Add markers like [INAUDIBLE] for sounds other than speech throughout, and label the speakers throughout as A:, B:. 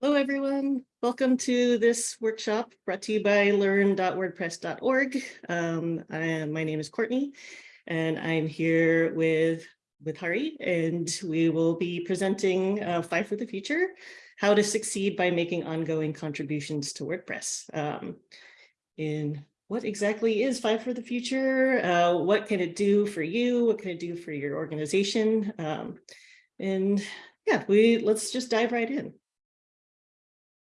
A: Hello, everyone. Welcome to this workshop brought to you by learn.wordpress.org. Um, my name is Courtney, and I'm here with, with Hari, and we will be presenting uh, Five for the Future, how to succeed by making ongoing contributions to WordPress. Um, in what exactly is Five for the Future? Uh, what can it do for you? What can it do for your organization? Um, and yeah, we let's just dive right in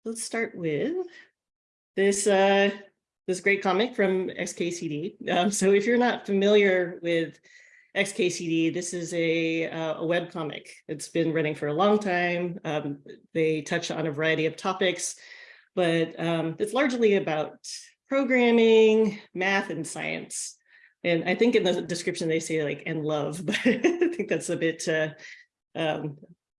A: let's start with this uh, this great comic from XKCD. Um, so if you're not familiar with XKCD, this is a, uh, a web comic. It's been running for a long time. Um, they touch on a variety of topics, but um, it's largely about programming, math, and science. And I think in the description they say like and love, [LAUGHS] but I think that's a bit uh, um,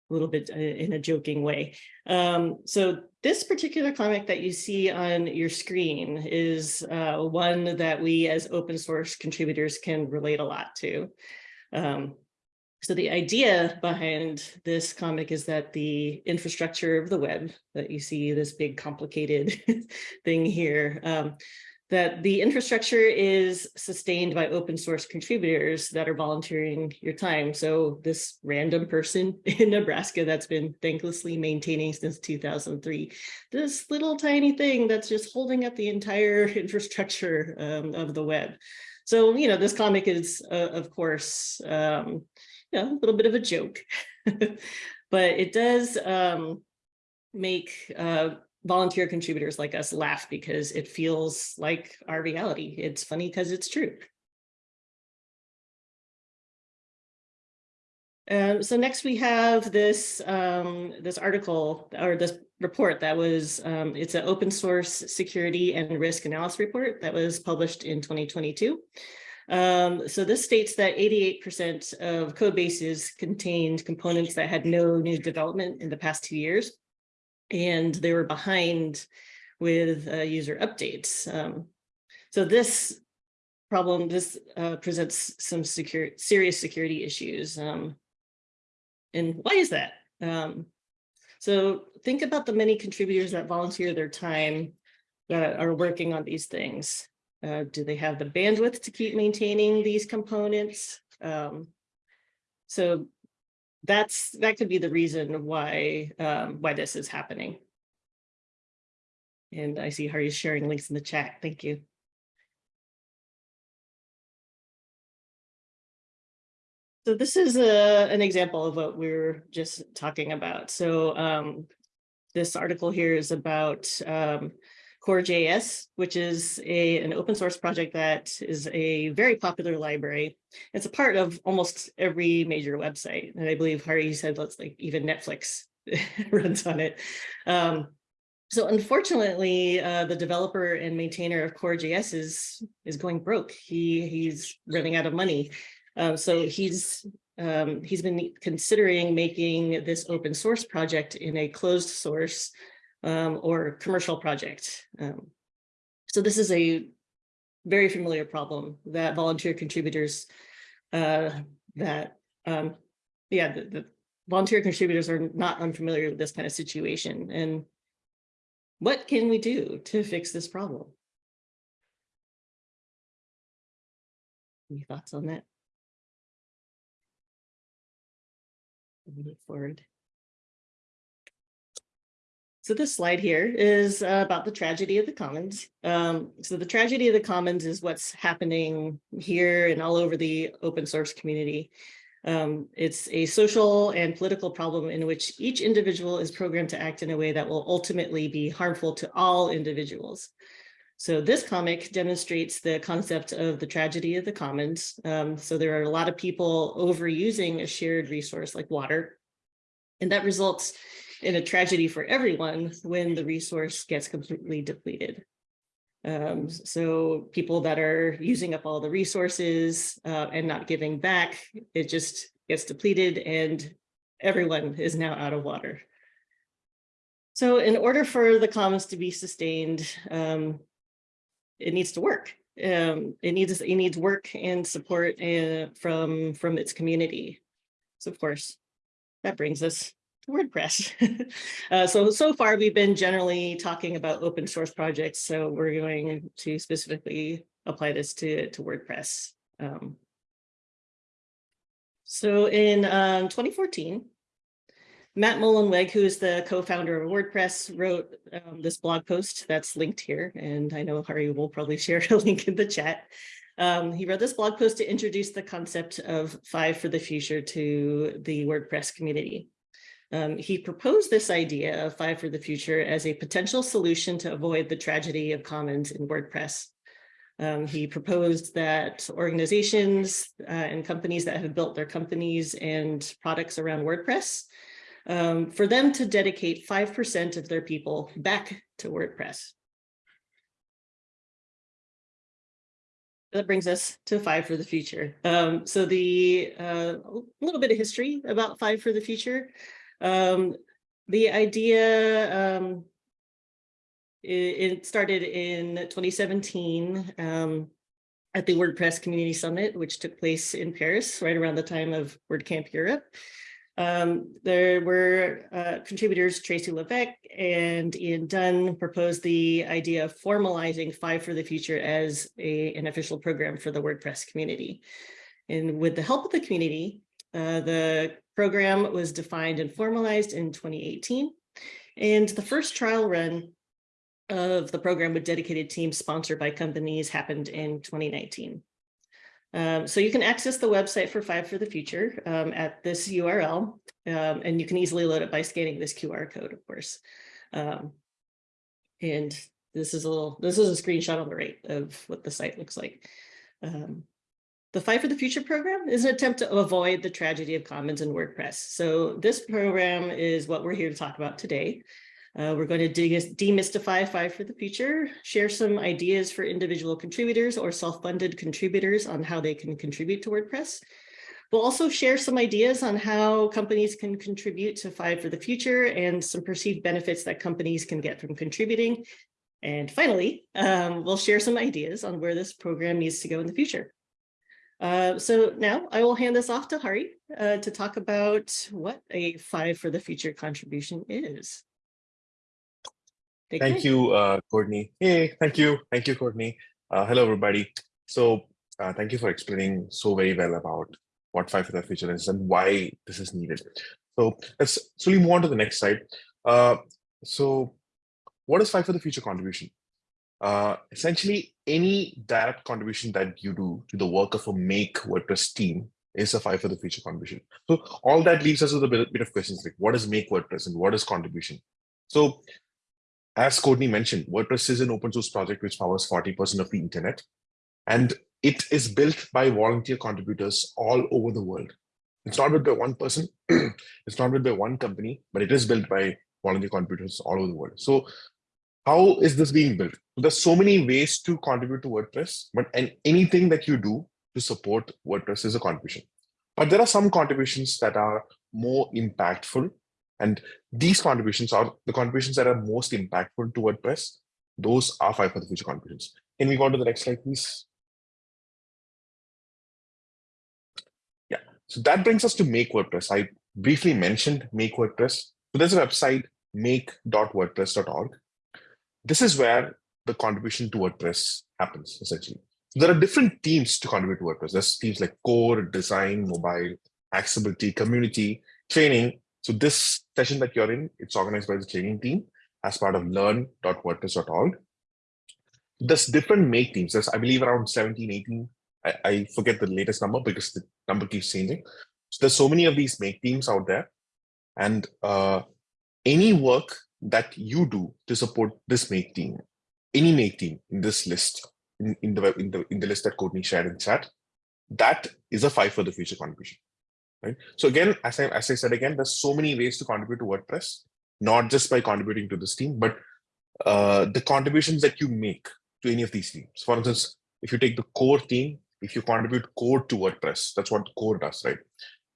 A: a little bit uh, in a joking way. Um, so this particular comic that you see on your screen is uh, one that we as open source contributors can relate a lot to. Um, so the idea behind this comic is that the infrastructure of the web that you see this big complicated [LAUGHS] thing here um, that the infrastructure is sustained by open source contributors that are volunteering your time. So this random person [LAUGHS] in Nebraska that's been thanklessly maintaining since 2003, this little tiny thing that's just holding up the entire [LAUGHS] infrastructure um, of the web. So, you know, this comic is, uh, of course, um, you know, a little bit of a joke, [LAUGHS] but it does um, make uh, volunteer contributors like us laugh because it feels like our reality. It's funny because it's true. Um, so next we have this um, this article or this report that was um, it's an open source security and risk analysis report that was published in 2022. Um, so this states that 88% of code bases contained components that had no new development in the past two years and they were behind with uh, user updates. Um, so this problem, this uh, presents some secure, serious security issues. Um, and why is that? Um, so think about the many contributors that volunteer their time that are working on these things. Uh, do they have the bandwidth to keep maintaining these components? Um, so that's that could be the reason why um, why this is happening. And I see Hari's sharing links in the chat. Thank you. So this is a, an example of what we are just talking about. So um, this article here is about um, Core.js, which is a, an open source project that is a very popular library. It's a part of almost every major website. And I believe Hari said, let's like even Netflix [LAUGHS] runs on it. Um, so unfortunately, uh, the developer and maintainer of Core.js is, is going broke. He, he's running out of money. Um, so he's um, he's been considering making this open source project in a closed source um, or commercial project. Um, so this is a very familiar problem that volunteer contributors uh, that, um, yeah, the, the volunteer contributors are not unfamiliar with this kind of situation. And what can we do to fix this problem? Any thoughts on that? Move forward. So this slide here is uh, about the tragedy of the commons. Um, so the tragedy of the commons is what's happening here and all over the open source community. Um, it's a social and political problem in which each individual is programmed to act in a way that will ultimately be harmful to all individuals. So this comic demonstrates the concept of the tragedy of the commons. Um, so there are a lot of people overusing a shared resource like water, and that results in a tragedy for everyone when the resource gets completely depleted. Um, so people that are using up all the resources uh, and not giving back, it just gets depleted and everyone is now out of water. So in order for the commons to be sustained, um, it needs to work. Um, it needs it needs work and support uh, from from its community. So of course, that brings us WordPress. [LAUGHS] uh, so, so far we've been generally talking about open source projects. So we're going to specifically apply this to, to WordPress. Um, so in um, 2014, Matt Mullenweg, who is the co-founder of WordPress, wrote um, this blog post that's linked here. And I know Hari will probably [LAUGHS] share a link in the chat. Um, he wrote this blog post to introduce the concept of five for the future to the WordPress community. Um, he proposed this idea of five for the future as a potential solution to avoid the tragedy of commons in WordPress. Um, he proposed that organizations uh, and companies that have built their companies and products around WordPress, um, for them to dedicate 5% of their people back to WordPress. that brings us to five for the future. Um, so the uh, a little bit of history about five for the future. Um, the idea um, it, it, started in 2017 um, at the WordPress Community Summit, which took place in Paris right around the time of WordCamp Europe. Um, there were uh, contributors Tracy Levesque and Ian Dunn proposed the idea of formalizing Five for the Future as a, an official program for the WordPress community. And with the help of the community, uh, the program was defined and formalized in 2018. And the first trial run of the program with dedicated teams sponsored by companies happened in 2019. Um, so you can access the website for Five for the Future um, at this URL, um, and you can easily load it by scanning this QR code, of course. Um, and this is a little, this is a screenshot on the right of what the site looks like. Um, the Five for the Future program is an attempt to avoid the tragedy of commons in WordPress. So this program is what we're here to talk about today. Uh, we're going to demystify Five for the Future, share some ideas for individual contributors or self-funded contributors on how they can contribute to WordPress. We'll also share some ideas on how companies can contribute to Five for the Future and some perceived benefits that companies can get from contributing. And finally, um, we'll share some ideas on where this program needs to go in the future. Uh, so now I will hand this off to Hari uh, to talk about what a Five for the Future contribution is.
B: Take thank care. you, uh, Courtney. Hey, thank you. Thank you, Courtney. Uh, hello, everybody. So uh, thank you for explaining so very well about what Five for the Future is and why this is needed. So let's slowly move on to the next slide. Uh, so what is Five for the Future contribution? Uh, essentially, any direct contribution that you do to the work of a Make WordPress team is a Five for the Future contribution. So all that leaves us with a bit, bit of questions like what is Make WordPress and what is contribution? So as Courtney mentioned, WordPress is an open source project which powers 40% of the internet. And it is built by volunteer contributors all over the world. It's not built by one person, [CLEARS THROAT] it's not built by one company, but it is built by volunteer contributors all over the world. So how is this being built? There's so many ways to contribute to WordPress, but and anything that you do to support WordPress is a contribution. But there are some contributions that are more impactful and these contributions are the contributions that are most impactful to WordPress. Those are five for the future contributions. Can we go on to the next slide, please? Yeah, so that brings us to Make WordPress. I briefly mentioned Make WordPress. So there's a website, make.wordpress.org. This is where the contribution to WordPress happens, essentially. There are different teams to contribute to WordPress. There's teams like core, design, mobile, accessibility, community, training, so this session that you're in, it's organized by the training team as part of learn.wordpress.org. There's different make teams. There's, I believe, around 17, 18. I, I forget the latest number because the number keeps changing. So there's so many of these make teams out there. And uh, any work that you do to support this make team, any make team in this list, in, in the in the in the list that Courtney shared in chat, that is a five for the future contribution right? So again, as I, as I said again, there's so many ways to contribute to WordPress, not just by contributing to this team, but uh, the contributions that you make to any of these teams. For instance, if you take the core team, if you contribute code to WordPress, that's what the core does, right?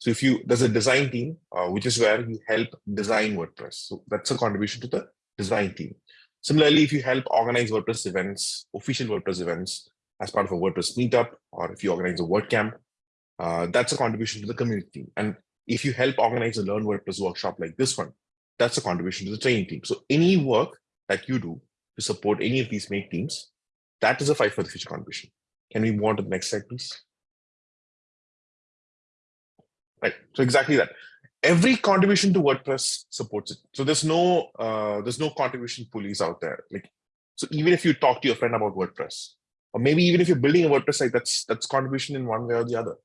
B: So if you, there's a design team, uh, which is where you help design WordPress. So that's a contribution to the design team. Similarly, if you help organize WordPress events, official WordPress events as part of a WordPress meetup, or if you organize a WordCamp, uh, that's a contribution to the community. And if you help organize a Learn WordPress workshop like this one, that's a contribution to the training team. So any work that you do to support any of these make teams, that is a five for the future contribution. Can we move on to the next slide, please? Right, so exactly that. Every contribution to WordPress supports it. So there's no uh, there's no contribution pulleys out there. Like so, even if you talk to your friend about WordPress, or maybe even if you're building a WordPress site, that's that's contribution in one way or the other.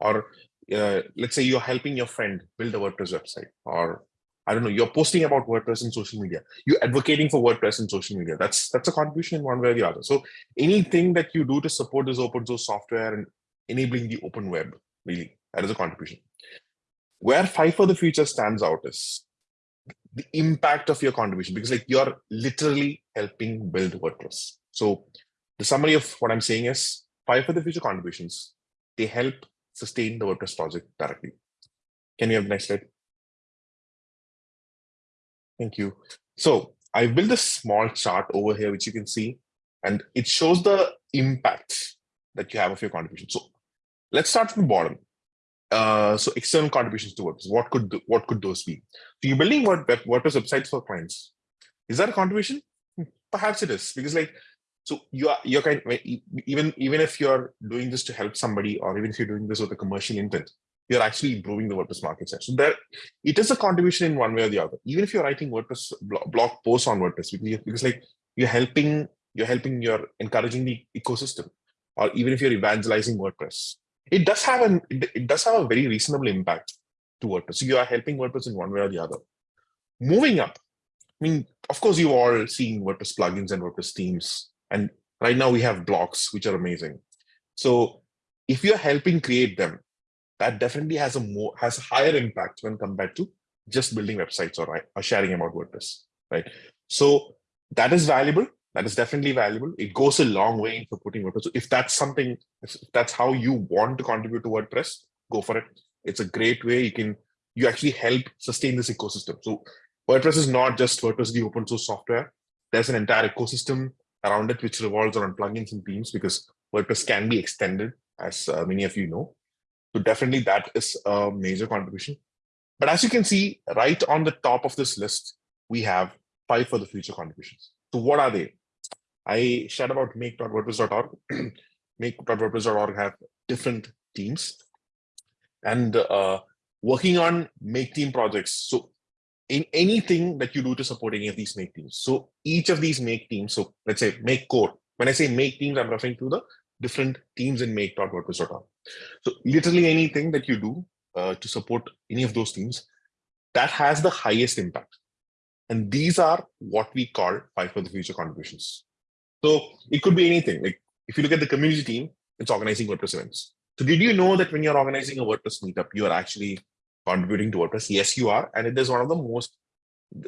B: Or uh, let's say you're helping your friend build a WordPress website, or I don't know, you're posting about WordPress in social media. You're advocating for WordPress in social media. That's that's a contribution in one way or the other. So anything that you do to support this open source software and enabling the open web, really, that is a contribution. Where Five for the Future stands out is the impact of your contribution, because like you're literally helping build WordPress. So the summary of what I'm saying is Five for the Future contributions, they help sustain the WordPress project directly. Can you have the next slide? Thank you. So I built a small chart over here, which you can see, and it shows the impact that you have of your contribution. So let's start from the bottom. Uh, so external contributions to WordPress. What could what could those be? So you're building what WordPress websites for clients. Is that a contribution? Perhaps it is because like so you are you're kind even even if you're doing this to help somebody or even if you're doing this with a commercial intent, you're actually improving the WordPress market share. So there, it is a contribution in one way or the other. Even if you're writing WordPress blog posts on WordPress, because, because like you're helping, you're helping, you're encouraging the ecosystem, or even if you're evangelizing WordPress, it does have an it, does have a very reasonable impact to WordPress. So you are helping WordPress in one way or the other. Moving up, I mean, of course, you've all seen WordPress plugins and WordPress themes, and right now we have blocks which are amazing. So if you're helping create them, that definitely has a more has higher impact when compared to just building websites or, or sharing about WordPress, right? So that is valuable. That is definitely valuable. It goes a long way in supporting WordPress. So if that's something, if that's how you want to contribute to WordPress, go for it. It's a great way you can you actually help sustain this ecosystem. So WordPress is not just WordPress the open source software. There's an entire ecosystem around it which revolves around plugins and themes because WordPress can be extended, as uh, many of you know. So definitely that is a major contribution. But as you can see, right on the top of this list, we have five for the future contributions. So what are they? I shared about make.wordpress.org. [CLEARS THROAT] make.wordpress.org have different teams and uh, working on make team projects. So in anything that you do to support any of these make teams. So each of these make teams, so let's say make core. When I say make teams, I'm referring to the different teams in make.wordpress.org. So literally anything that you do uh, to support any of those teams, that has the highest impact. And these are what we call five for the future contributions. So it could be anything. Like if you look at the community team, it's organizing WordPress events. So did you know that when you're organizing a WordPress meetup, you are actually contributing to WordPress? Yes, you are. And it is one of the most,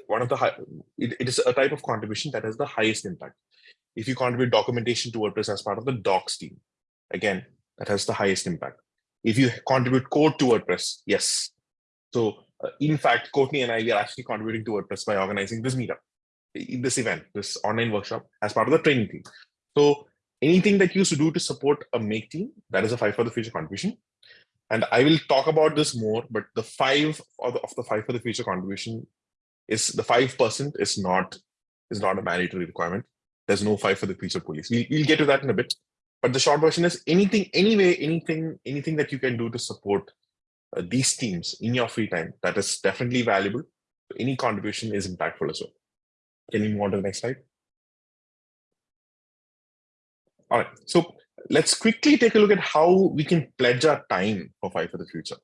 B: one of the high, it, it is a type of contribution that has the highest impact. If you contribute documentation to WordPress as part of the docs team, again, that has the highest impact. If you contribute code to WordPress, yes. So uh, in fact, Courtney and I, we are actually contributing to WordPress by organizing this meetup, this event, this online workshop as part of the training team. So anything that you should do to support a make team, that is a five for the future contribution. And I will talk about this more, but the five of the, of the five for the future contribution is the 5% is not, is not a mandatory requirement. There's no five for the future police. We, we'll get to that in a bit. But the short version is anything, anyway, anything, anything that you can do to support uh, these teams in your free time, that is definitely valuable. Any contribution is impactful as well. Can you move on to the next slide? All right, so let's quickly take a look at how we can pledge our time for Five for the Future.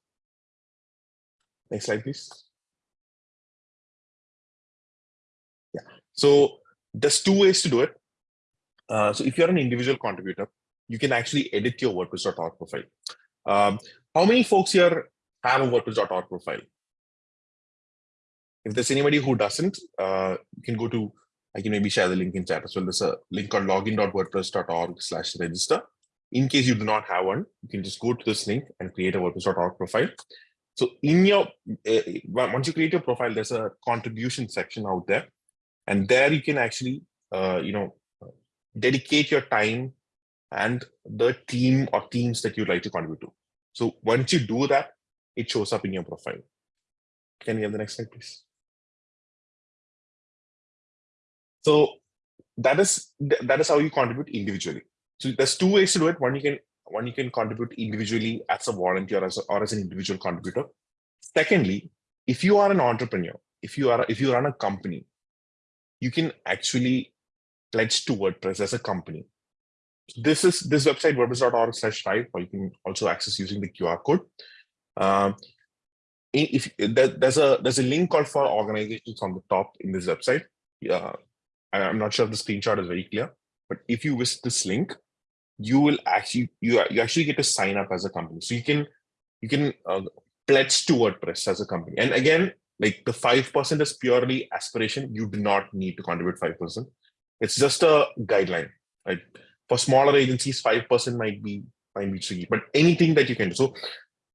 B: Next slide, please. Yeah, so there's two ways to do it. Uh, so if you're an individual contributor, you can actually edit your WordPress.org profile. Um, how many folks here have a WordPress.org profile? If there's anybody who doesn't, uh, you can go to, I can maybe share the link in chat as well. There's a link called login.wordpress.org slash register. In case you do not have one, you can just go to this link and create a WordPress.org profile. So in your, uh, once you create your profile, there's a contribution section out there. And there you can actually, uh, you know, dedicate your time and the team or teams that you'd like to contribute to. So once you do that, it shows up in your profile. Can we have the next slide, please? So that is that is how you contribute individually. So there's two ways to do it. One you can one you can contribute individually as a volunteer or as a, or as an individual contributor. Secondly, if you are an entrepreneur, if you are if you run a company, you can actually pledge to WordPress as a company. This is this website wordpress.org slash five, or you can also access using the QR code. Um, if there- there's a there's a link called for organizations on the top in this website. Yeah, I'm not sure if the screenshot is very clear, but if you visit this link, you will actually you you actually get to sign up as a company. So you can you can uh, pledge to WordPress as a company. And again, like the five percent is purely aspiration. You do not need to contribute five percent. It's just a guideline. Right? For smaller agencies, five percent might be might be tricky, but anything that you can do. So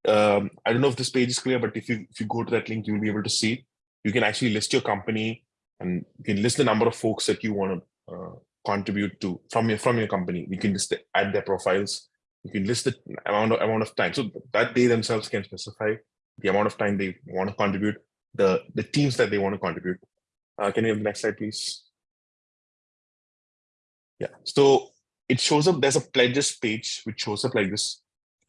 B: um, I don't know if this page is clear, but if you if you go to that link, you'll be able to see. You can actually list your company and you can list the number of folks that you want to uh, contribute to from your from your company. You can just add their profiles. You can list the amount of amount of time. So that they themselves can specify the amount of time they want to contribute, the the teams that they want to contribute. Uh, can you have the next slide, please? Yeah. So it shows up. There's a pledges page which shows up like this,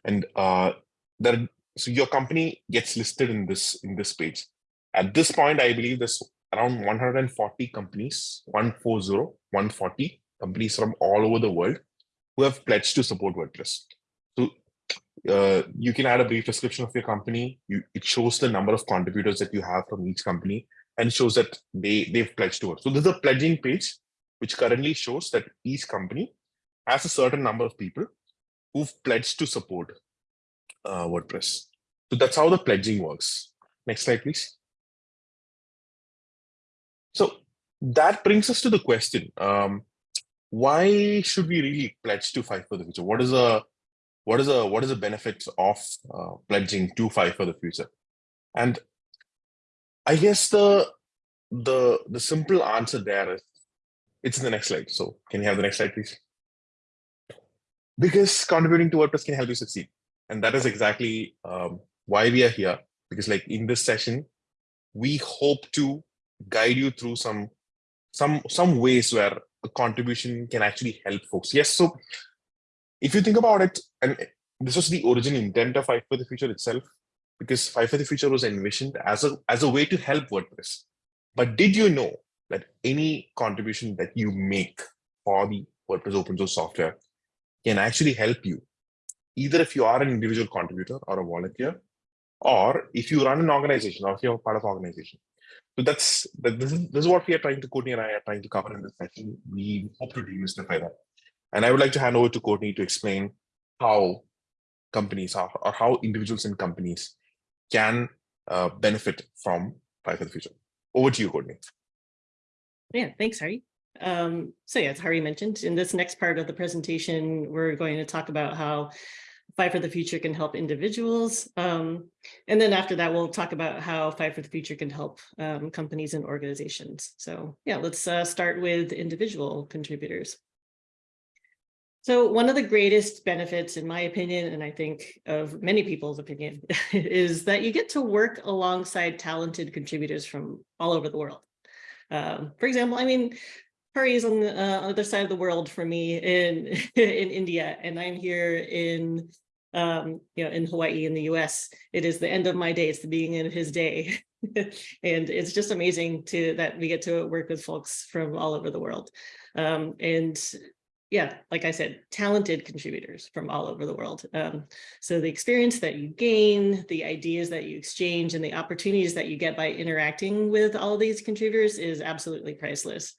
B: and uh, there. So your company gets listed in this in this page. At this point, I believe there's around 140 companies, 140, 140 companies from all over the world who have pledged to support WordPress. So uh, you can add a brief description of your company. You, it shows the number of contributors that you have from each company and shows that they, they've pledged to it. So there's a pledging page, which currently shows that each company has a certain number of people who've pledged to support uh, WordPress. So that's how the pledging works. Next slide, please. So that brings us to the question: um, Why should we really pledge to Five for the Future? What is a what is a what is the benefit of uh, pledging to Five for the Future? And I guess the the the simple answer there is it's in the next slide. So can you have the next slide, please? Because contributing to WordPress can help you succeed, and that is exactly um, why we are here. Because like in this session, we hope to guide you through some some some ways where a contribution can actually help folks. Yes so if you think about it and this was the original intent of five for the future itself because five for the future was envisioned as a as a way to help wordpress. But did you know that any contribution that you make for the wordpress open source software can actually help you either if you are an individual contributor or a volunteer or if you run an organization or if you're part of an organization so that's that this is this is what we are trying to Courtney and I are trying to cover in this session. We hope to demystify that. And I would like to hand over to Courtney to explain how companies are or how individuals and companies can uh, benefit from Five for the Future. Over to you, Courtney.
A: Yeah, thanks, Hari. Um, so yeah, as Hari mentioned, in this next part of the presentation, we're going to talk about how Five for the Future can help individuals. Um, and then after that, we'll talk about how Five for the Future can help um, companies and organizations. So yeah, let's uh, start with individual contributors. So one of the greatest benefits, in my opinion, and I think of many people's opinion, [LAUGHS] is that you get to work alongside talented contributors from all over the world. Um, for example, I mean, Hari is on the uh, other side of the world for me in [LAUGHS] in India, and I'm here in um, you know in Hawaii in the U.S. It is the end of my day; it's the beginning of his day, [LAUGHS] and it's just amazing to that we get to work with folks from all over the world. Um, and yeah, like I said, talented contributors from all over the world. Um, so the experience that you gain, the ideas that you exchange, and the opportunities that you get by interacting with all these contributors is absolutely priceless.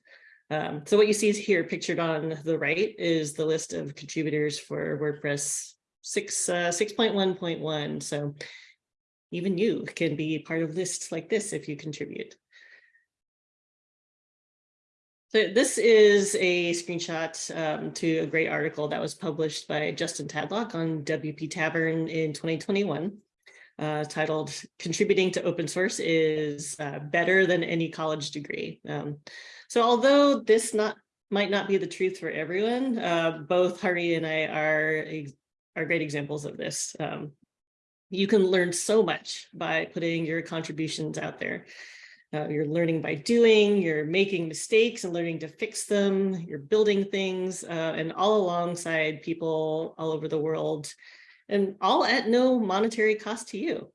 A: Um, so what you see here pictured on the right is the list of contributors for WordPress 6, uh, 6.1.1. So even you can be part of lists like this if you contribute. So this is a screenshot um, to a great article that was published by Justin Tadlock on WP Tavern in 2021, uh, titled "Contributing to Open Source is uh, Better Than Any College Degree." Um, so although this not might not be the truth for everyone, uh, both Hari and I are are great examples of this. Um, You can learn so much by putting your contributions out there. Uh, you're learning by doing, you're making mistakes and learning to fix them, you're building things, uh, and all alongside people all over the world, and all at no monetary cost to you.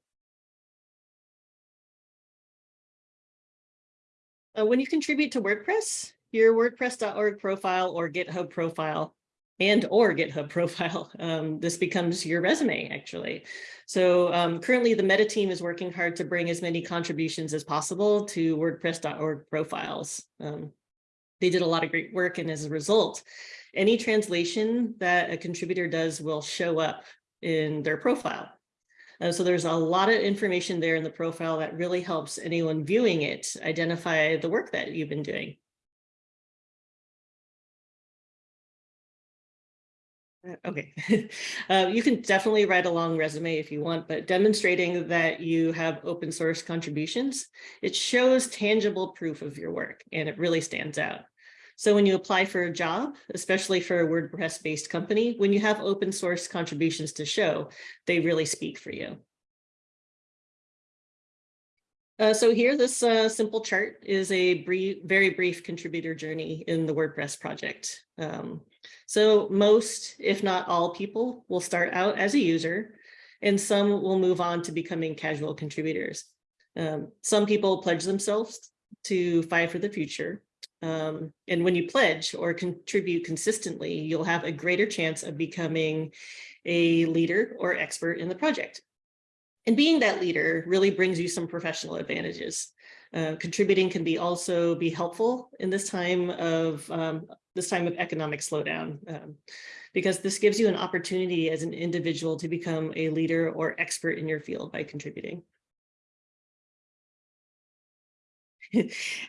A: Uh, when you contribute to WordPress, your WordPress.org profile or GitHub profile and or GitHub [LAUGHS] profile, um, this becomes your resume actually. So um, currently the meta team is working hard to bring as many contributions as possible to WordPress.org profiles. Um, they did a lot of great work and as a result, any translation that a contributor does will show up in their profile. Uh, so there's a lot of information there in the profile that really helps anyone viewing it identify the work that you've been doing. Okay, [LAUGHS] uh, you can definitely write a long resume if you want, but demonstrating that you have open source contributions, it shows tangible proof of your work and it really stands out. So when you apply for a job, especially for a WordPress based company, when you have open source contributions to show, they really speak for you. Uh, so here, this uh, simple chart is a brief, very brief contributor journey in the WordPress project. Um, so most, if not all people will start out as a user and some will move on to becoming casual contributors. Um, some people pledge themselves to Five for the Future. Um, and when you pledge or contribute consistently, you'll have a greater chance of becoming a leader or expert in the project. And being that leader really brings you some professional advantages. Uh, contributing can be also be helpful in this time of um, this time of economic slowdown, um, because this gives you an opportunity as an individual to become a leader or expert in your field by contributing. [LAUGHS]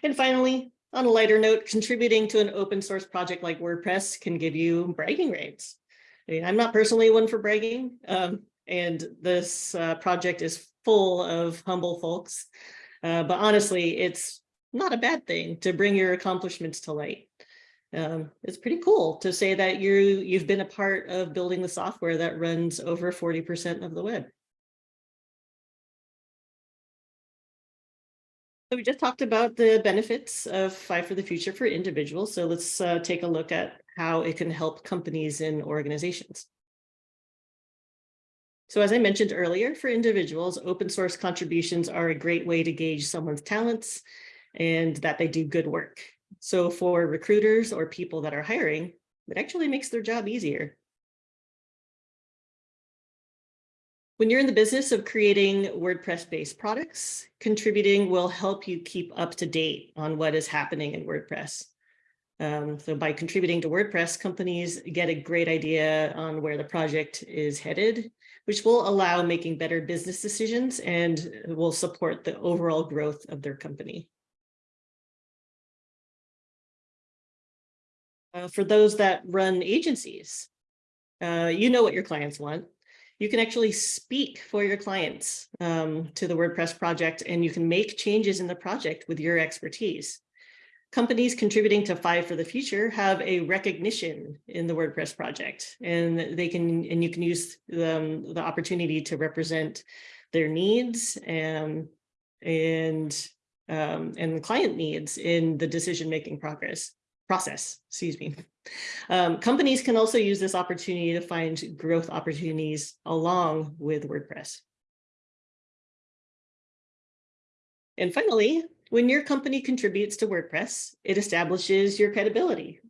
A: and finally, on a lighter note, contributing to an open source project like WordPress can give you bragging rights. I mean, I'm not personally one for bragging, um, and this uh, project is full of humble folks. Uh, but honestly, it's not a bad thing to bring your accomplishments to light. Um, it's pretty cool to say that you you've been a part of building the software that runs over 40% of the web. So we just talked about the benefits of Five for the Future for individuals. So let's uh, take a look at how it can help companies and organizations. So as I mentioned earlier, for individuals, open source contributions are a great way to gauge someone's talents and that they do good work. So for recruiters or people that are hiring, it actually makes their job easier. When you're in the business of creating WordPress-based products, contributing will help you keep up to date on what is happening in WordPress. Um, so by contributing to WordPress, companies get a great idea on where the project is headed, which will allow making better business decisions and will support the overall growth of their company. Uh, for those that run agencies, uh, you know what your clients want. You can actually speak for your clients um, to the WordPress project and you can make changes in the project with your expertise. Companies contributing to Five for the Future have a recognition in the WordPress project and they can and you can use um, the opportunity to represent their needs and and um, and the client needs in the decision-making progress process, excuse me. Um, companies can also use this opportunity to find growth opportunities along with WordPress. And finally, when your company contributes to WordPress, it establishes your credibility.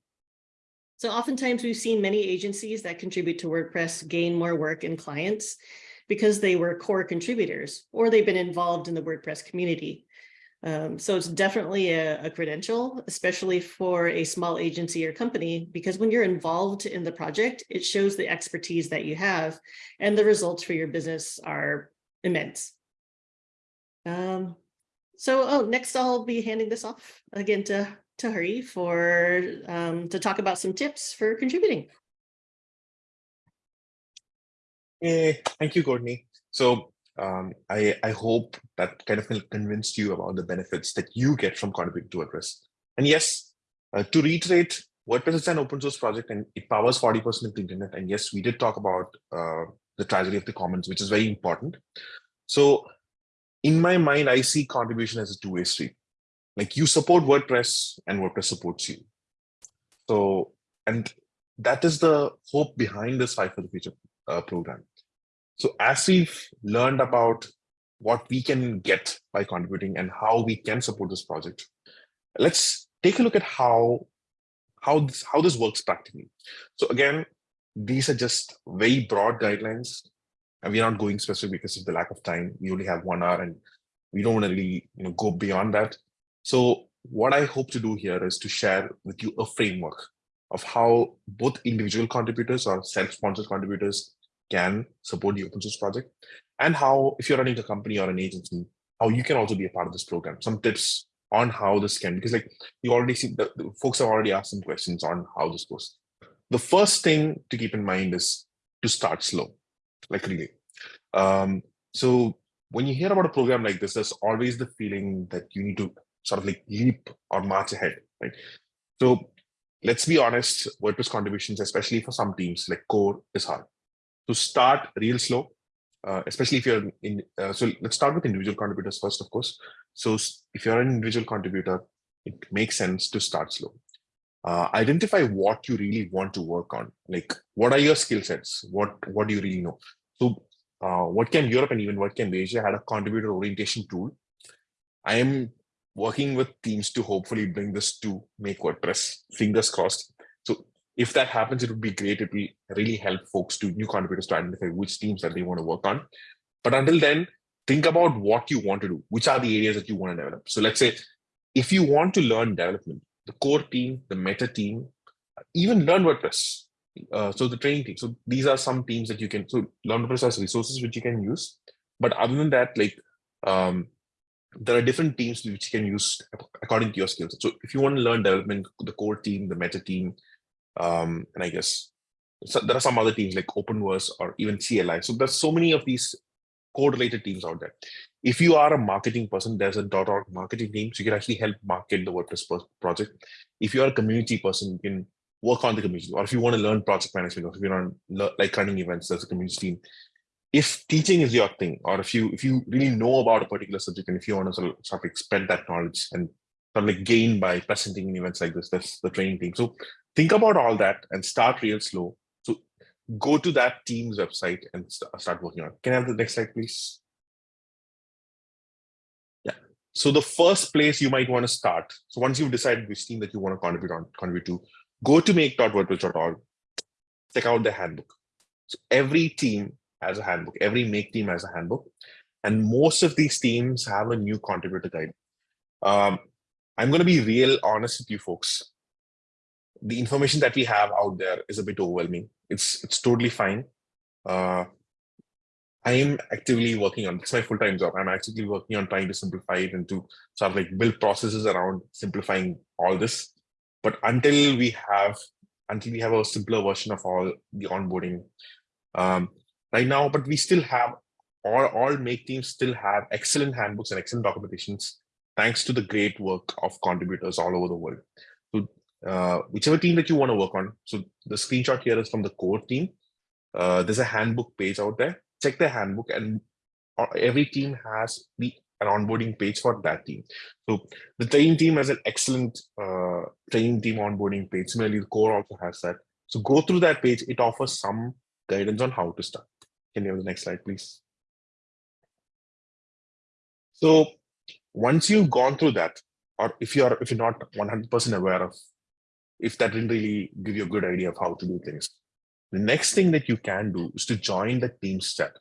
A: So oftentimes we've seen many agencies that contribute to WordPress gain more work and clients because they were core contributors or they've been involved in the WordPress community. Um, so it's definitely a, a, credential, especially for a small agency or company, because when you're involved in the project, it shows the expertise that you have and the results for your business are immense. Um, so oh, next I'll be handing this off again to, to Hari for um, to talk about some tips for contributing.
B: Hey, thank you, Courtney. So um, I, I hope that kind of convinced you about the benefits that you get from contributing to WordPress. And yes, uh, to reiterate, WordPress is an open source project and it powers 40% of the internet. And yes, we did talk about uh, the tragedy of the commons, which is very important. So in my mind, I see contribution as a two-way street. Like you support WordPress and WordPress supports you. So, and that is the hope behind this Five for the Future uh, program. So as we've learned about what we can get by contributing and how we can support this project, let's take a look at how how this, how this works practically. So again, these are just very broad guidelines and we're not going specific because of the lack of time. We only have one hour and we don't want to really you know, go beyond that. So what I hope to do here is to share with you a framework of how both individual contributors or self-sponsored contributors can support the open source project and how if you're running a company or an agency, how you can also be a part of this program. Some tips on how this can, because like you already see the, the folks have already asked some questions on how this goes. The first thing to keep in mind is to start slow, like really. Um, so when you hear about a program like this, there's always the feeling that you need to sort of like leap or march ahead, right? So let's be honest, WordPress contributions, especially for some teams like core is hard. To start real slow, uh, especially if you're in, uh, so let's start with individual contributors first, of course. So if you're an individual contributor, it makes sense to start slow. Uh, identify what you really want to work on. Like, what are your skill sets? What what do you really know? So, uh, WordCamp Europe and even WordCamp Asia had a contributor orientation tool? I am working with teams to hopefully bring this to make WordPress. Fingers crossed. If that happens, it would be great. It will really help folks to new contributors to identify which teams that they want to work on. But until then, think about what you want to do, which are the areas that you want to develop. So let's say if you want to learn development, the core team, the meta team, even learn WordPress. Uh, so the training team. So these are some teams that you can, so learn WordPress has resources which you can use. But other than that, like um, there are different teams which you can use according to your skills. So if you want to learn development, the core team, the meta team, um, and I guess so there are some other teams like Openverse or even CLI. So there's so many of these code-related teams out there. If you are a marketing person, there's a .org marketing team, so you can actually help market the WordPress project. If you're a community person, you can work on the community. Or if you want to learn project management, or if you're on like running events, there's a community team. If teaching is your thing, or if you if you really know about a particular subject, and if you want to sort of, sort of spread that knowledge and sort of like gain by presenting in events like this, that's the training team. So think about all that and start real slow So go to that team's website and st start working on it. Can I have the next slide, please? Yeah. So the first place you might want to start. So once you've decided which team that you want to contribute on, contribute to, go to make.wordpress.org, check out the handbook. So every team has a handbook. Every make team has a handbook. And most of these teams have a new contributor guide. Um, I'm going to be real honest with you folks. The information that we have out there is a bit overwhelming it's it's totally fine. Uh, I am actively working on it's my full-time job. I'm actively working on trying to simplify it and to sort of like build processes around simplifying all this. But until we have until we have a simpler version of all the onboarding um, right now, but we still have all, all make teams still have excellent handbooks and excellent documentations thanks to the great work of contributors all over the world. Uh, whichever team that you want to work on. So the screenshot here is from the core team. Uh, there's a handbook page out there. Check the handbook and uh, every team has the an onboarding page for that team. So the training team has an excellent uh, training team onboarding page. Similarly, the core also has that. So go through that page. It offers some guidance on how to start. Can you have the next slide, please? So once you've gone through that, or if you're if you're not 100% aware of if that didn't really give you a good idea of how to do things. The next thing that you can do is to join the Teams chat.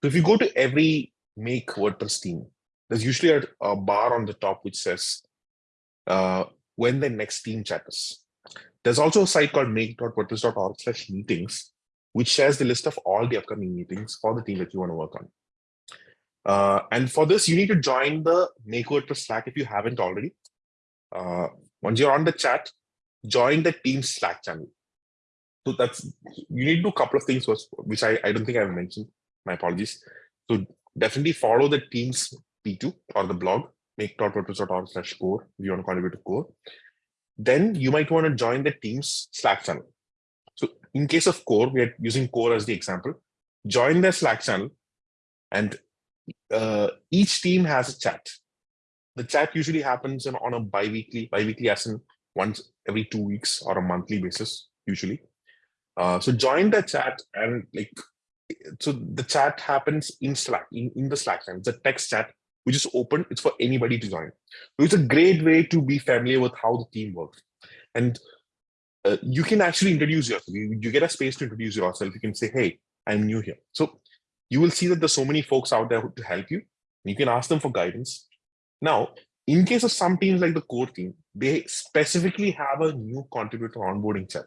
B: So if you go to every make WordPress team, there's usually a, a bar on the top which says uh, when the next team chat is. There's also a site called make.wordpress.org slash meetings, which shares the list of all the upcoming meetings for the team that you want to work on. Uh, and for this, you need to join the Make WordPress Slack if you haven't already. Uh, once you're on the chat, join the team Slack channel. So that's you need to do a couple of things which I, I don't think I've mentioned. My apologies. So definitely follow the team's P2 or the blog, make.wordpress.org slash core if you want to contribute to core. Then you might want to join the team's Slack channel. So in case of core, we are using core as the example. join the Slack channel, and uh, each team has a chat. The chat usually happens on a bi-weekly, bi-weekly as in once every two weeks or a monthly basis, usually. Uh, so join the chat and like, so the chat happens in Slack, in, in the Slack channel. It's a text chat, which is open. It's for anybody to join. So it's a great way to be familiar with how the team works. And uh, you can actually introduce yourself. You, you get a space to introduce yourself. You can say, hey, I'm new here. So you will see that there's so many folks out there to help you. You can ask them for guidance. Now, in case of some teams like the core team, they specifically have a new contributor onboarding chat.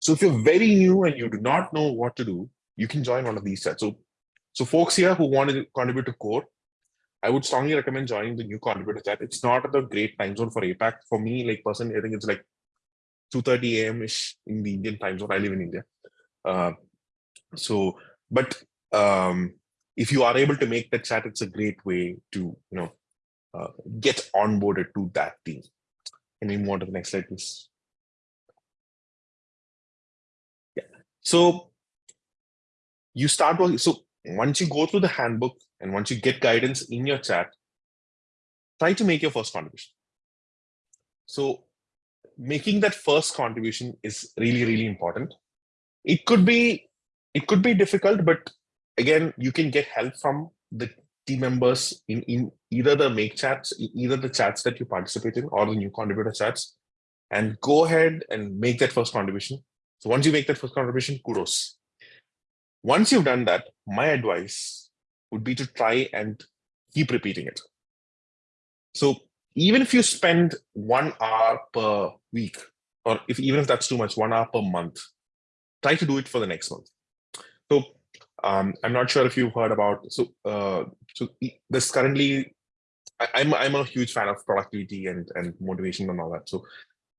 B: So if you're very new and you do not know what to do, you can join one of these chats. So, so folks here who want to contribute to core, I would strongly recommend joining the new contributor chat. It's not a great time zone for APAC. For me, like personally, I think it's like 2.30 a.m. ish in the Indian time zone. I live in India. Uh, so, but um, if you are able to make that chat, it's a great way to, you know, uh, get onboarded to that team. Can we move on to the next slide, please? Yeah. So you start working. So once you go through the handbook and once you get guidance in your chat, try to make your first contribution. So making that first contribution is really, really important. It could be, it could be difficult, but again, you can get help from the team members in, in either the make chats, either the chats that you participate in or the new contributor chats, and go ahead and make that first contribution. So once you make that first contribution, kudos. Once you've done that, my advice would be to try and keep repeating it. So even if you spend one hour per week, or if even if that's too much, one hour per month, try to do it for the next month. So um, I'm not sure if you've heard about so uh, so this currently I, I'm I'm a huge fan of productivity and and motivation and all that. So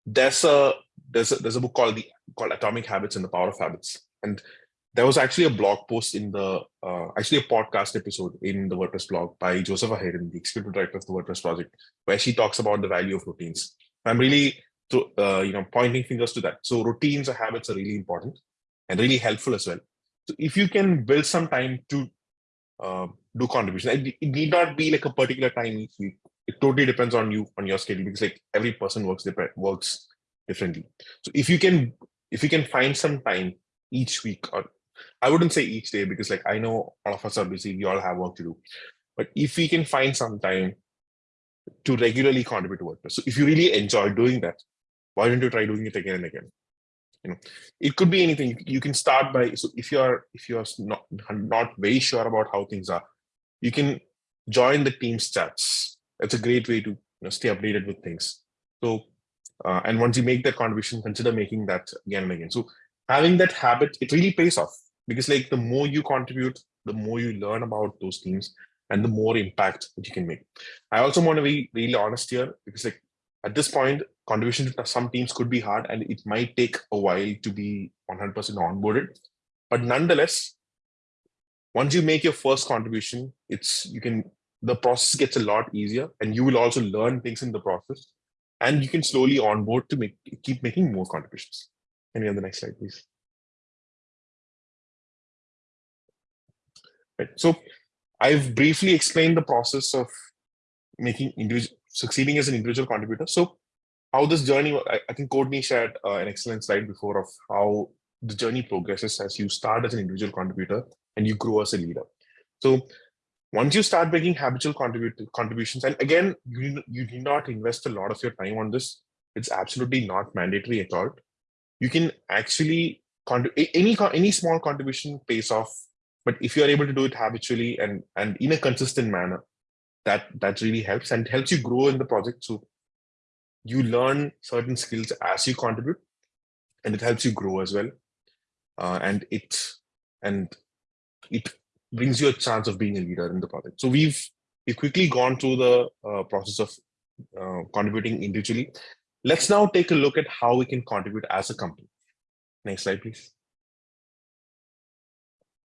B: there's a there's a, there's a book called the called Atomic Habits and the Power of Habits, and there was actually a blog post in the uh, actually a podcast episode in the WordPress blog by Josepha Haden, the executive director of the WordPress project, where she talks about the value of routines. I'm really to, uh, you know pointing fingers to that. So routines or habits are really important and really helpful as well. So if you can build some time to uh, do contribution, it, it need not be like a particular time each week. It totally depends on you on your schedule because like every person works works differently. So if you can if you can find some time each week or I wouldn't say each day because like I know all of us are busy, we all have work to do. But if we can find some time to regularly contribute to WordPress. So if you really enjoy doing that, why don't you try doing it again and again? You know it could be anything. You can start by so if you're if you're not not very sure about how things are you can join the team's chats. That's a great way to you know, stay updated with things. So uh, and once you make that contribution consider making that again and again. So having that habit it really pays off because like the more you contribute the more you learn about those teams and the more impact that you can make. I also want to be really honest here because like at this point contribution to some teams could be hard and it might take a while to be 100% onboarded. But nonetheless, once you make your first contribution, it's you can the process gets a lot easier and you will also learn things in the process and you can slowly onboard to make keep making more contributions. Can we have the next slide, please? Right. So I've briefly explained the process of making individual succeeding as an individual contributor. So how this journey, I, I think Courtney shared uh, an excellent slide before of how the journey progresses as you start as an individual contributor and you grow as a leader. So once you start making habitual contributions, and again, you, you need not invest a lot of your time on this. It's absolutely not mandatory at all. You can actually, any, any small contribution pays off, but if you're able to do it habitually and, and in a consistent manner, that, that really helps and helps you grow in the project. So you learn certain skills as you contribute and it helps you grow as well. Uh, and it and it brings you a chance of being a leader in the project. So we've we've quickly gone through the uh, process of uh, contributing individually. Let's now take a look at how we can contribute as a company. Next slide please.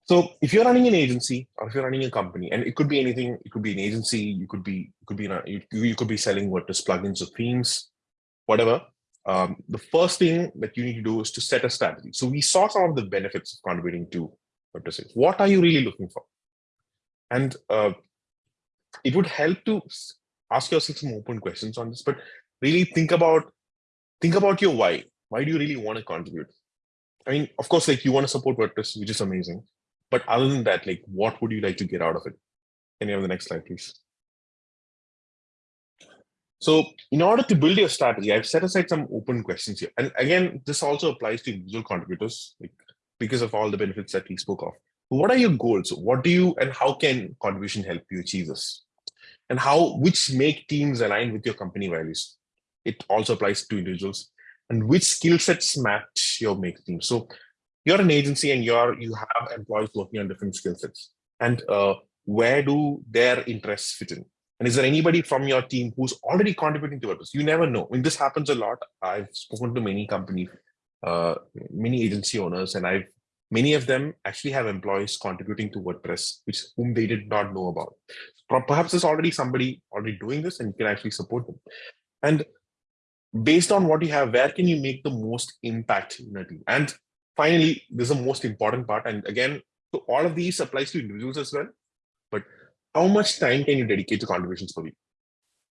B: So if you're running an agency or if you're running a company, and it could be anything, it could be an agency, you could be, you could be, you, you could be selling WordPress plugins or themes, whatever. Um, the first thing that you need to do is to set a strategy. So we saw some of the benefits of contributing to is. What are you really looking for? And uh, it would help to ask yourself some open questions on this, but really think about think about your why. Why do you really want to contribute? I mean, of course, like you want to support WordPress, which is amazing. But other than that, like what would you like to get out of it? You have the next slide, please? So in order to build your strategy, I've set aside some open questions here. And again, this also applies to individual contributors like, because of all the benefits that we spoke of. What are your goals? What do you and how can contribution help you achieve this? And how which make teams align with your company values? It also applies to individuals. And which skill sets match your make team? So you're an agency and you're you have employees working on different skill sets. And uh, where do their interests fit in? And is there anybody from your team who's already contributing to WordPress? You never know. I mean, this happens a lot. I've spoken to many company, uh, many agency owners, and I've many of them actually have employees contributing to WordPress, which whom they did not know about. Perhaps there's already somebody already doing this, and you can actually support them. And based on what you have, where can you make the most impact in a team? And finally, this is the most important part. And again, so all of these applies to individuals as well. How much time can you dedicate to contributions per week?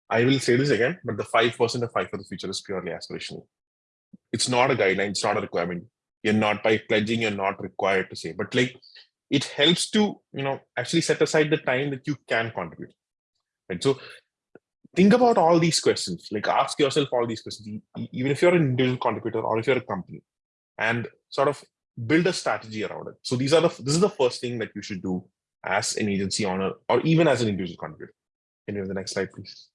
B: I will say this again, but the 5% of five for the future is purely aspirational. It's not a guideline, it's not a requirement. You're not by pledging, you're not required to say, but like it helps to, you know, actually set aside the time that you can contribute. Right. So think about all these questions, like ask yourself all these questions, even if you're an individual contributor or if you're a company, and sort of build a strategy around it. So these are the this is the first thing that you should do as an agency owner or even as an individual contributor. Can you have the next slide, please?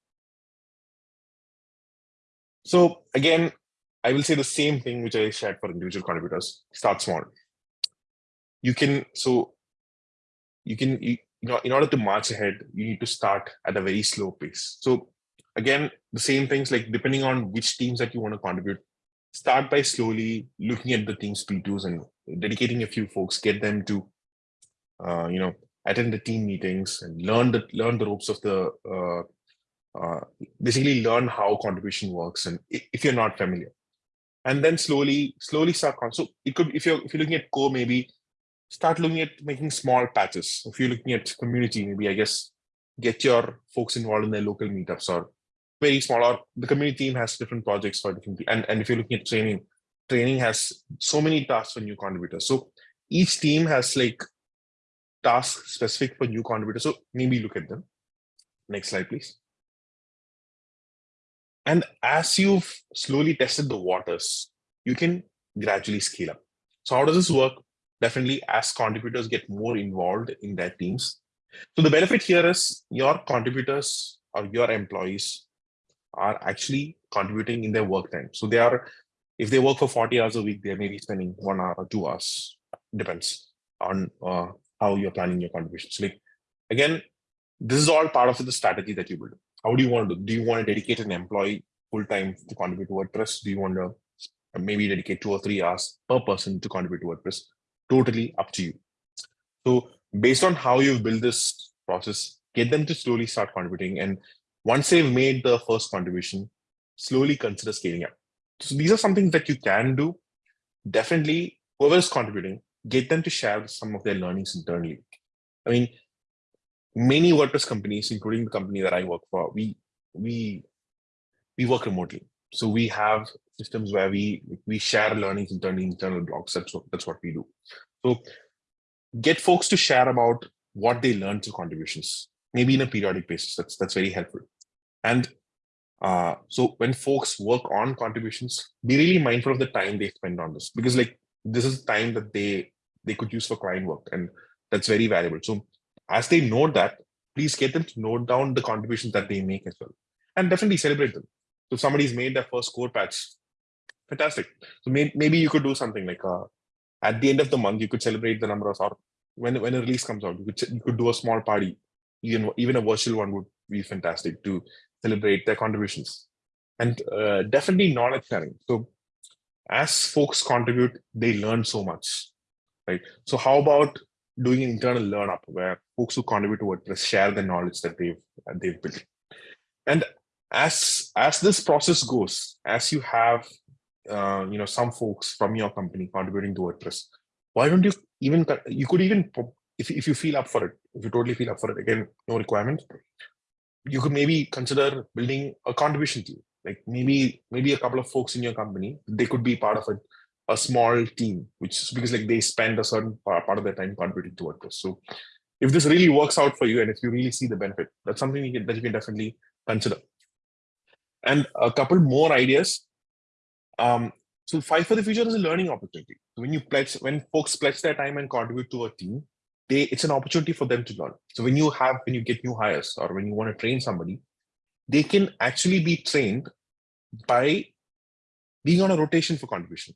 B: So again, I will say the same thing which I shared for individual contributors. Start small. You can so you can you, know in order to march ahead, you need to start at a very slow pace. So again, the same things like depending on which teams that you want to contribute, start by slowly looking at the team's P2s and dedicating a few folks, get them to uh, you know attend the team meetings and learn the learn the ropes of the uh, uh, basically learn how contribution works and if you're not familiar. And then slowly slowly start con- so it could if you're if you're looking at core maybe start looking at making small patches. If you're looking at community maybe i guess get your folks involved in their local meetups or very small or the community team has different projects for different and, and if you're looking at training training has so many tasks for new contributors. So each team has like tasks specific for new contributors so maybe look at them next slide please and as you've slowly tested the waters, you can gradually scale up. So how does this work? Definitely as contributors get more involved in their teams. So the benefit here is your contributors or your employees are actually contributing in their work time. So they are, if they work for 40 hours a week, they may be spending one hour or two hours, depends on uh, how you're planning your contributions. Like again, this is all part of the strategy that you build how do you want to do? Do you want to dedicate an employee full time to contribute to WordPress? Do you want to maybe dedicate two or three hours per person to contribute to WordPress? Totally up to you. So based on how you've built this process, get them to slowly start contributing. And once they've made the first contribution, slowly consider scaling up. So these are some things that you can do. Definitely, whoever is contributing, get them to share some of their learnings internally. I mean, many WordPress companies, including the company that I work for, we we we work remotely. So we have systems where we we share learnings internally, internal blogs. That's what that's what we do. So get folks to share about what they learned through contributions, maybe in a periodic basis. That's that's very helpful. And uh, so when folks work on contributions, be really mindful of the time they spend on this because like this is time that they they could use for client work, and that's very valuable. So as they note that, please get them to note down the contributions that they make as well. And definitely celebrate them. So somebody's made their first core patch, fantastic. So may, maybe you could do something like uh, at the end of the month, you could celebrate the number of, or when, when a release comes out, you could, you could do a small party. Even, even a virtual one would be fantastic to celebrate their contributions. And uh, definitely knowledge sharing. So as folks contribute, they learn so much, right? So how about doing an internal learn up where folks who contribute to WordPress share the knowledge that they've they've built. And as as this process goes, as you have uh, you know some folks from your company contributing to WordPress, why don't you even you could even if, if you feel up for it, if you totally feel up for it, again, no requirement. You could maybe consider building a contribution team. Like maybe maybe a couple of folks in your company, they could be part of a, a small team, which is because like they spend a certain part, of their time contributing to WordPress. So if this really works out for you and if you really see the benefit, that's something you can, that you can definitely consider. And a couple more ideas. Um, so Five for the Future is a learning opportunity. When you pledge, when folks pledge their time and contribute to a team, they it's an opportunity for them to learn. So when you have when you get new hires or when you want to train somebody, they can actually be trained by being on a rotation for contribution.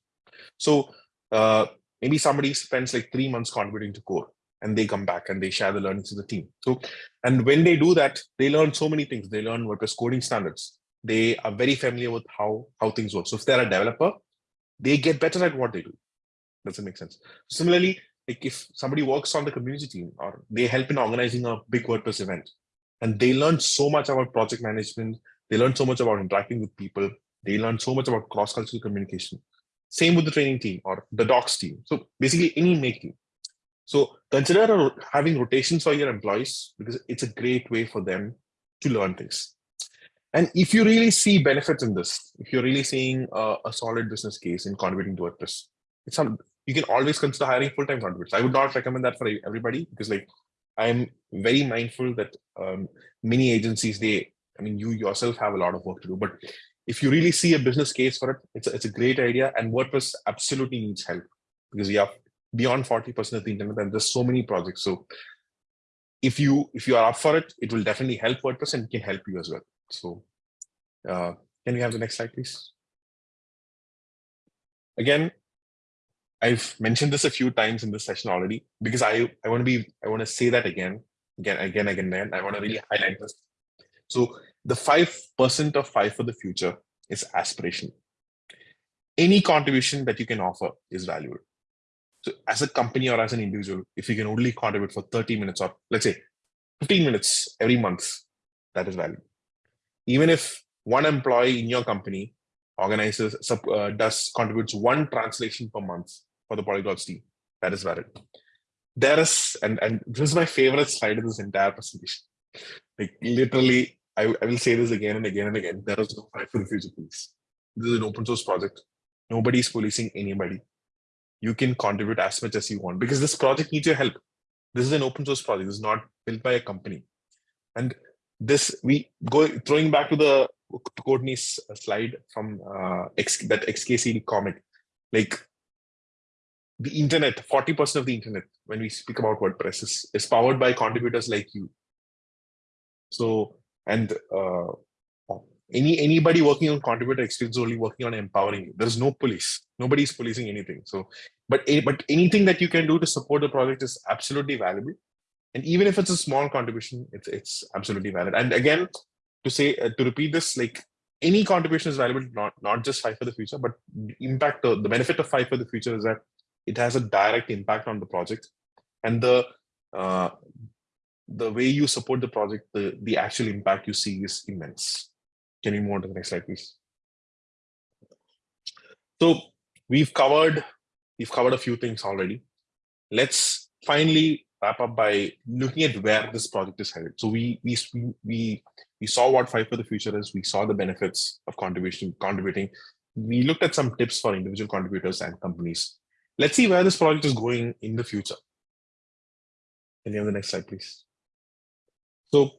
B: So uh, maybe somebody spends like three months contributing to core and they come back and they share the learnings to the team. So, and when they do that, they learn so many things. They learn WordPress coding standards. They are very familiar with how, how things work. So if they're a developer, they get better at what they do. Does it make sense? Similarly, like if somebody works on the community team or they help in organizing a big WordPress event and they learn so much about project management, they learn so much about interacting with people, they learn so much about cross-cultural communication. Same with the training team or the docs team. So basically any make team. So consider having rotations for your employees because it's a great way for them to learn things. And if you really see benefits in this, if you're really seeing a, a solid business case in contributing to WordPress, it's some you can always consider hiring full-time contributors. I would not recommend that for everybody because like I'm very mindful that um, many agencies, they, I mean, you yourself have a lot of work to do, but if you really see a business case for it, it's a, it's a great idea. And WordPress absolutely needs help because we have beyond 40% of the internet and there's so many projects. So if you if you are up for it, it will definitely help WordPress and can help you as well. So uh, can we have the next slide, please? Again, I've mentioned this a few times in this session already because I, I want to be, I want to say that again, again, again, again, again. I want to really highlight this. So the 5% of five for the future is aspiration. Any contribution that you can offer is valuable. So as a company or as an individual, if you can only contribute for 30 minutes or let's say 15 minutes every month, that is valuable. Even if one employee in your company organizes, uh, does contributes one translation per month for the polyglots team, that is valid. There is, and, and this is my favorite slide in this entire presentation. Like literally, I, I will say this again and again and again, there is no five for future police. This is an open source project. Nobody is policing anybody. You can contribute as much as you want because this project needs your help. This is an open source project. This is not built by a company. And this, we go throwing back to the Courtney's slide from uh, X, that XKCD comic, like the internet, 40% of the internet, when we speak about WordPress, is, is powered by contributors like you. So, and uh, any anybody working on contributor experience is only working on empowering you. There's no police. Nobody's policing anything. So, but but anything that you can do to support the project is absolutely valuable. And even if it's a small contribution, it's it's absolutely valid. And again, to say uh, to repeat this, like any contribution is valuable, not not just Five for the Future, but impact. Uh, the benefit of Five for the Future is that it has a direct impact on the project. And the uh, the way you support the project the the actual impact you see is immense. Can you move on to the next slide please? So we've covered we've covered a few things already. Let's finally wrap up by looking at where this project is headed. So we we we we saw what five for the future is. We saw the benefits of contribution contributing. We looked at some tips for individual contributors and companies Let's see where this project is going in the future. Can you have the next slide, please? So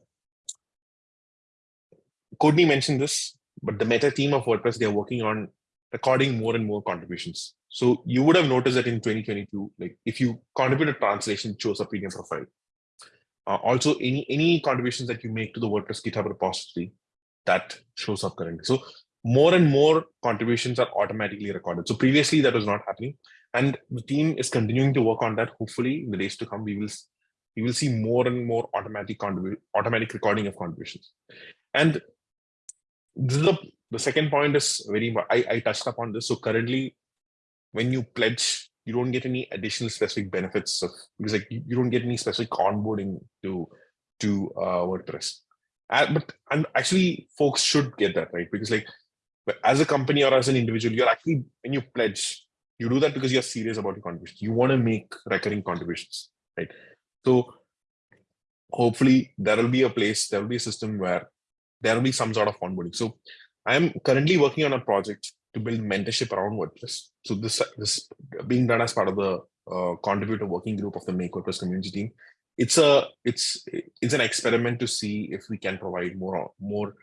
B: Courtney mentioned this, but the meta team of WordPress, they're working on recording more and more contributions. So you would have noticed that in 2022, like if you contribute a translation, it shows up in your profile. Uh, also, any any contributions that you make to the WordPress GitHub repository, that shows up currently. So more and more contributions are automatically recorded. So previously that was not happening and the team is continuing to work on that. Hopefully in the days to come we will we will see more and more automatic automatic recording of contributions. And this is the, the second point is very I, I touched upon this. So currently when you pledge you don't get any additional specific benefits of because like you, you don't get any specific onboarding to to uh, WordPress. Uh, but and actually folks should get that right? Because like as a company or as an individual you're actually when you pledge You do that because you're serious about your contributions. You want to make recurring contributions, right? So hopefully there will be a place, there will be a system where there will be some sort of onboarding. So I'm currently working on a project to build mentorship around WordPress. So this this being done as part of the uh, contributor working group of the Make WordPress community team. It's a it's it's an experiment to see if we can provide more more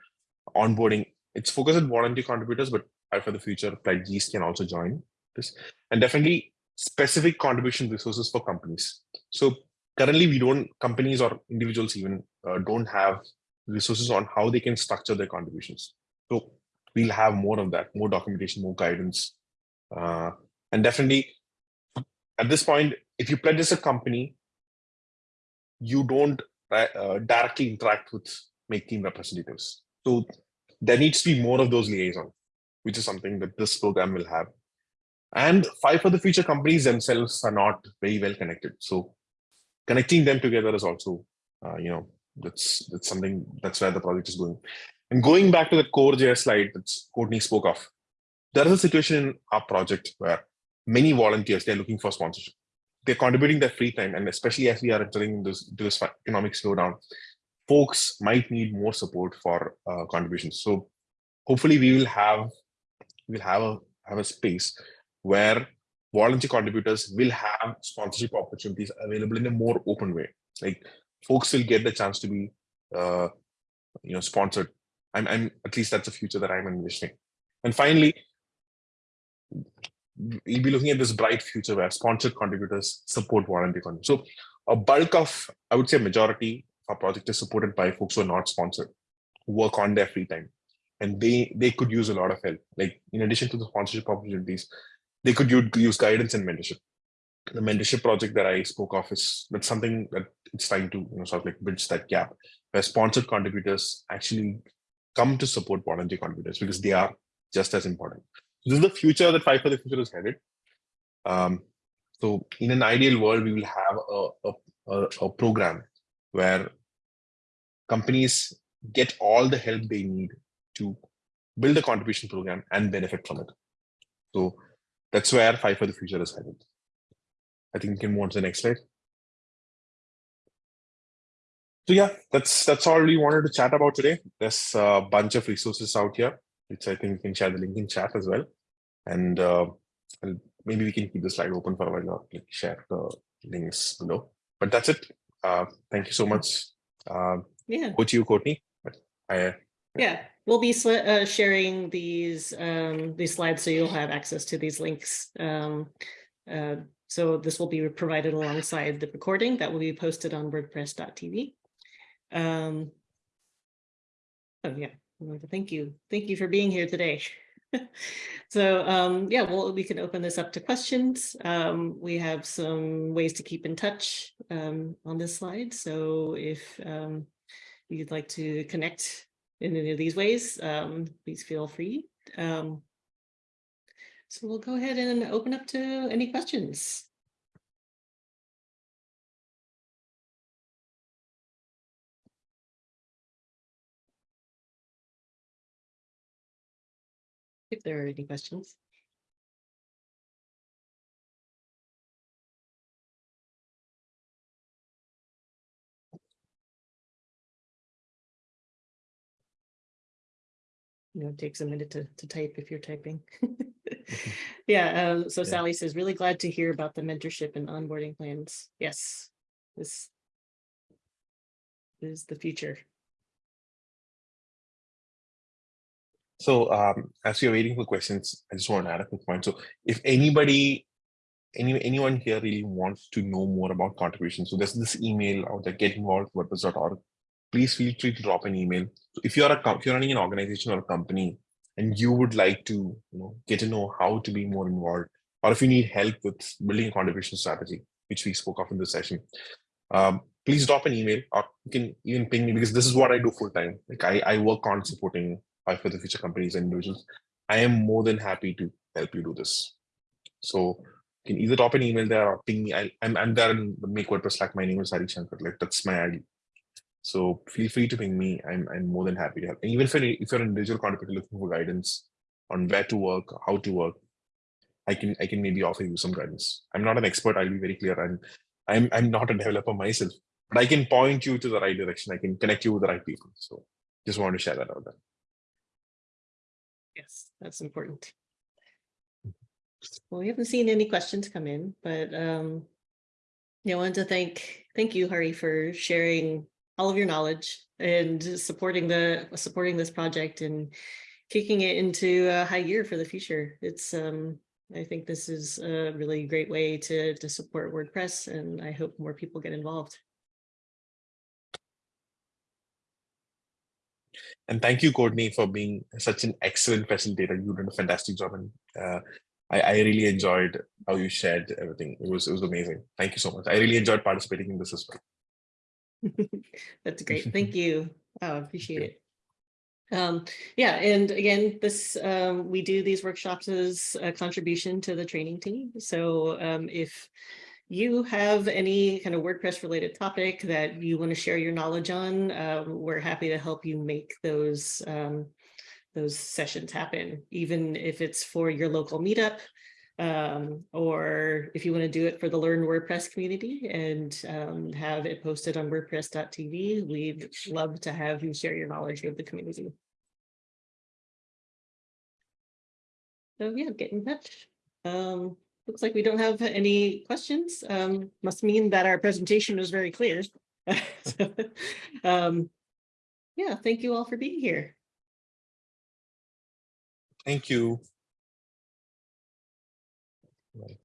B: onboarding. It's focused on volunteer contributors, but for the future, pledgees can also join this, and definitely specific contribution resources for companies. So currently, we don't companies or individuals even uh, don't have resources on how they can structure their contributions. So we'll have more of that, more documentation, more guidance, uh, and definitely at this point, if you pledge as a company, you don't uh, directly interact with make team representatives. So there needs to be more of those liaison, which is something that this program will have. And five for the future companies themselves are not very well connected. So connecting them together is also, uh, you know, that's that's something that's where the project is going. And going back to the core JS slide that Courtney spoke of, there is a situation in our project where many volunteers, they're looking for sponsorship. They're contributing their free time, and especially as we are entering this, this economic slowdown, folks might need more support for uh, contributions. So hopefully we will have we'll have a have a space where volunteer contributors will have sponsorship opportunities available in a more open way. Like folks will get the chance to be uh, you know sponsored. I'm, I'm at least that's a future that I'm envisioning. And finally, we'll be looking at this bright future where sponsored contributors support volunteer content. So a bulk of, I would say majority of our project is supported by folks who are not sponsored, who work on their free time. And they they could use a lot of help. Like in addition to the sponsorship opportunities, they could use guidance and mentorship. The mentorship project that I spoke of is that's something that it's trying to you know sort of like bridge that gap where sponsored contributors actually come to support volunteer contributors because they are just as important. This is the future that Five for the Future is headed. Um, so in an ideal world, we will have a, a, a program where companies get all the help they need to build a contribution program and benefit from it. So that's where Five for the Future is headed. I think we can move on to the next slide. So yeah, that's that's all we wanted to chat about today. There's a bunch of resources out here which I think we can share the link in chat as well. And uh, maybe we can keep the slide open for a while or like share the links below. But that's it. Uh, thank you so much. Uh,
A: yeah.
B: Go to you, Courtney. I,
A: yeah, we'll be uh, sharing these um, these slides so you'll have access to these links. Um, uh, so this will be provided alongside the recording that will be posted on WordPress.tv. Um, oh yeah, Thank you. Thank you for being here today. [LAUGHS] so um, yeah, well, we can open this up to questions. Um, we have some ways to keep in touch um, on this slide. So if um, you'd like to connect in any of these ways, um, please feel free. Um, so we'll go ahead and open up to any questions. if there are any questions. You know, it takes a minute to, to type if you're typing. [LAUGHS] yeah, um, so yeah. Sally says, really glad to hear about the mentorship and onboarding plans. Yes, this is the future.
B: So um, as you're waiting for questions, I just want to add a quick point. So if anybody, any anyone here really wants to know more about contributions, so there's this email out there, get involved WordPress.org. Please feel free to drop an email. So if you're a if you're running an organization or a company and you would like to you know get to know how to be more involved, or if you need help with building a contribution strategy, which we spoke of in this session, um, please drop an email or you can even ping me because this is what I do full time. Like I, I work on supporting Five for the future companies and individuals, I am more than happy to help you do this. So you can either drop an email there or ping me. I, am I'm there in the Make WordPress Slack. My name is Hari Shanker. Like that's my ID. So feel free to ping me. I'm, I'm more than happy to help. And even if you're, if you're an individual contributor looking for guidance on where to work, how to work, I can I can maybe offer you some guidance. I'm not an expert. I'll be very clear. I'm I'm I'm not a developer myself, but I can point you to the right direction. I can connect you with the right people. So just want to share that out there.
A: Yes, that's important. Well, we haven't seen any questions come in, but um, yeah, I wanted to thank, thank you, Hari, for sharing all of your knowledge and supporting the, supporting this project and kicking it into a high gear for the future. It's, um, I think this is a really great way to, to support WordPress and I hope more people get involved.
B: And thank you, Courtney, for being such an excellent facilitator. You did a fantastic job, and uh, I, I really enjoyed how you shared everything. It was it was amazing. Thank you so much. I really enjoyed participating in this as well. [LAUGHS]
A: That's [LAUGHS] great. Thank you. I appreciate it. Um, yeah, and again, this um, we do these workshops as a contribution to the training team. So um, if you have any kind of WordPress related topic that you want to share your knowledge on, um, we're happy to help you make those um, those sessions happen, even if it's for your local meetup, um, or if you want to do it for the Learn WordPress community and um, have it posted on WordPress.tv, we'd love to have you share your knowledge with the community. So yeah, get in touch. Um, looks like we don't have any questions. Um, must mean that our presentation was very clear. [LAUGHS] So, um, yeah, thank you all for being here.
B: Thank you. Right.